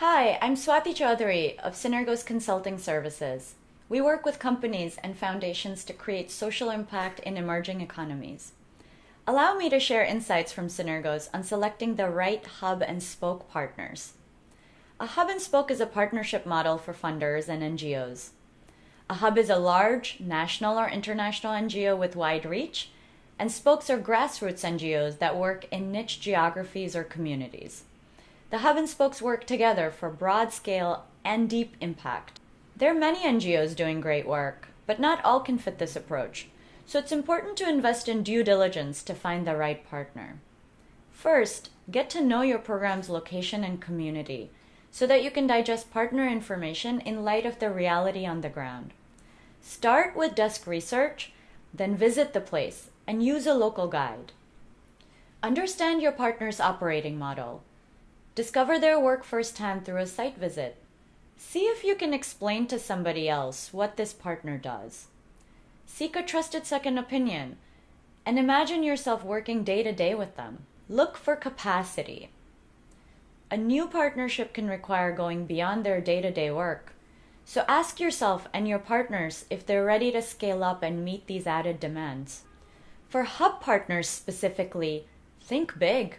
Hi, I'm Swati Chaudhary of Synergos Consulting Services. We work with companies and foundations to create social impact in emerging economies. Allow me to share insights from Synergos on selecting the right hub and spoke partners. A hub and spoke is a partnership model for funders and NGOs. A hub is a large, national or international NGO with wide reach, and spokes are grassroots NGOs that work in niche geographies or communities. The hub and spokes work together for broad scale and deep impact. There are many NGOs doing great work, but not all can fit this approach, so it's important to invest in due diligence to find the right partner. First, get to know your program's location and community so that you can digest partner information in light of the reality on the ground. Start with desk research, then visit the place and use a local guide. Understand your partner's operating model. Discover their work firsthand through a site visit. See if you can explain to somebody else what this partner does. Seek a trusted second opinion and imagine yourself working day to day with them. Look for capacity. A new partnership can require going beyond their day to day work. So ask yourself and your partners if they're ready to scale up and meet these added demands. For hub partners specifically, think big.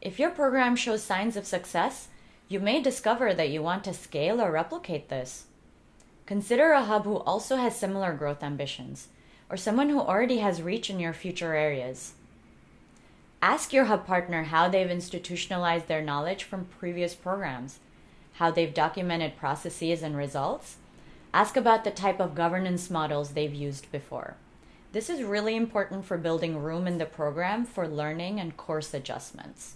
If your program shows signs of success, you may discover that you want to scale or replicate this. Consider a hub who also has similar growth ambitions, or someone who already has reach in your future areas. Ask your hub partner how they've institutionalized their knowledge from previous programs, how they've documented processes and results. Ask about the type of governance models they've used before. This is really important for building room in the program for learning and course adjustments.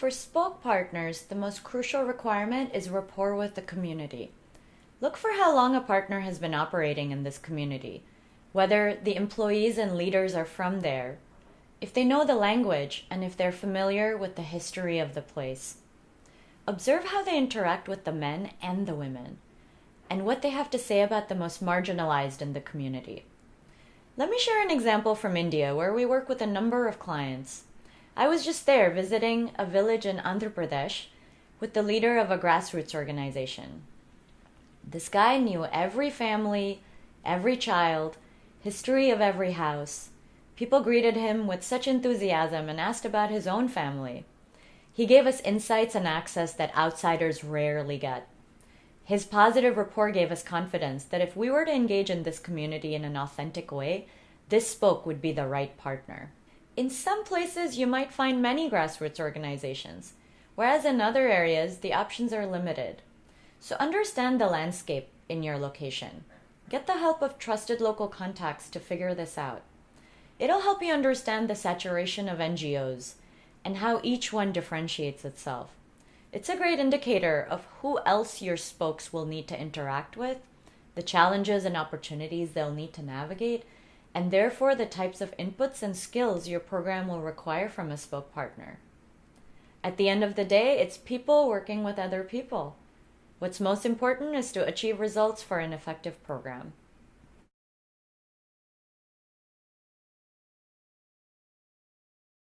For spoke partners, the most crucial requirement is rapport with the community. Look for how long a partner has been operating in this community, whether the employees and leaders are from there, if they know the language and if they're familiar with the history of the place. Observe how they interact with the men and the women, and what they have to say about the most marginalized in the community. Let me share an example from India where we work with a number of clients. I was just there visiting a village in Andhra Pradesh with the leader of a grassroots organization. This guy knew every family, every child, history of every house, People greeted him with such enthusiasm and asked about his own family. He gave us insights and access that outsiders rarely get. His positive rapport gave us confidence that if we were to engage in this community in an authentic way, this spoke would be the right partner. In some places, you might find many grassroots organizations, whereas in other areas, the options are limited. So understand the landscape in your location. Get the help of trusted local contacts to figure this out. It'll help you understand the saturation of NGOs and how each one differentiates itself. It's a great indicator of who else your spokes will need to interact with, the challenges and opportunities they'll need to navigate, and therefore the types of inputs and skills your program will require from a spoke partner. At the end of the day, it's people working with other people. What's most important is to achieve results for an effective program.